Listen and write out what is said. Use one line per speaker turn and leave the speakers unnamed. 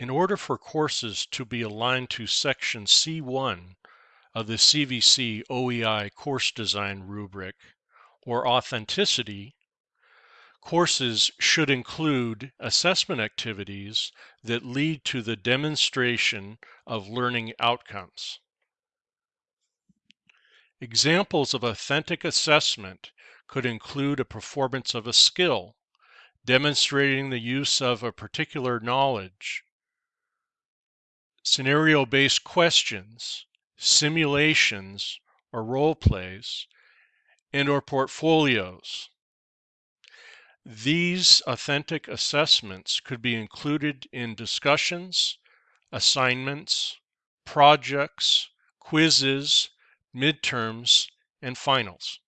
In order for courses to be aligned to Section C1 of the CVC OEI Course Design Rubric, or Authenticity, courses should include assessment activities that lead to the demonstration of learning outcomes. Examples of authentic assessment could include a performance of a skill, demonstrating the use of a particular knowledge, scenario-based questions, simulations or role plays, and or portfolios. These authentic assessments could be included in discussions, assignments, projects, quizzes, midterms, and finals.